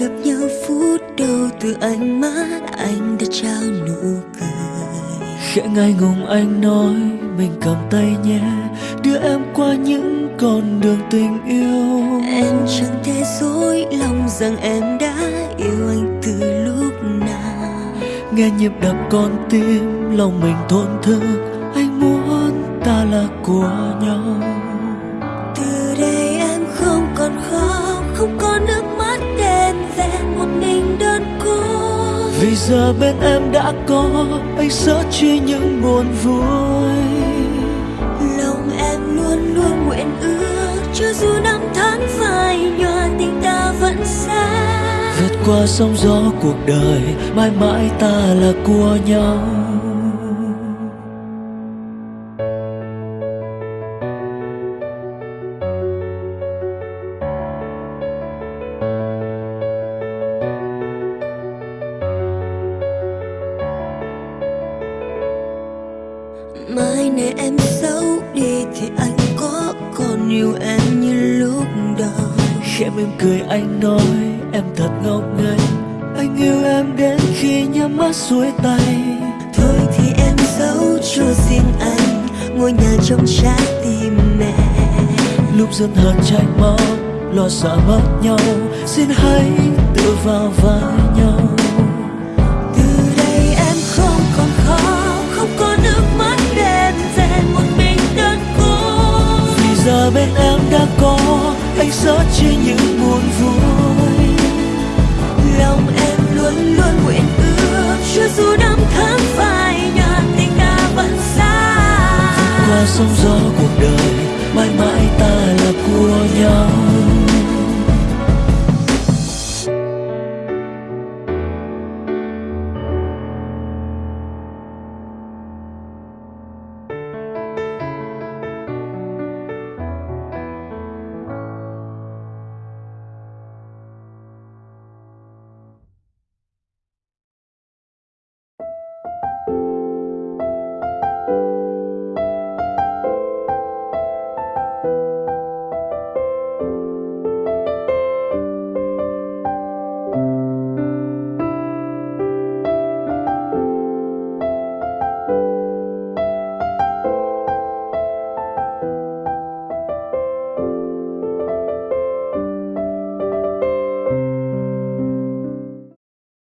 gặp nhau phút đầu từ ánh mắt anh đã trao nụ cười. Khẽ ngại ngùng anh nói mình cầm tay nhé đưa em qua những con đường tình yêu. Em chẳng thể dối lòng rằng em đã yêu anh từ lúc nào. Nghe nhịp đập con tim lòng mình thổn thức anh muốn ta là của nhau. Từ đây em không còn khóc không có nước vì giờ bên em đã có anh sợ chi những buồn vui. Lòng em luôn luôn nguyện ước cho dù năm tháng phai nhòa tình ta vẫn xa. Vượt qua sóng gió cuộc đời mãi mãi ta là của nhau này em xấu đi thì anh có còn yêu em như lúc đầu. Khẽ mỉm cười anh nói em thật ngốc nghếch. Anh yêu em đến khi nhắm mắt xuôi tay. Thôi thì em giấu cho riêng anh ngôi nhà trong trái tim mẹ. Lúc dân hờn tranh máu lo sợ mất nhau xin hãy tự vào vai bên em đã có anh sớt chia những buồn vui. Lòng em luôn luôn nguyện ước, cho dù năm tháng phai nhạt tình ta vẫn xa. Qua sóng gió của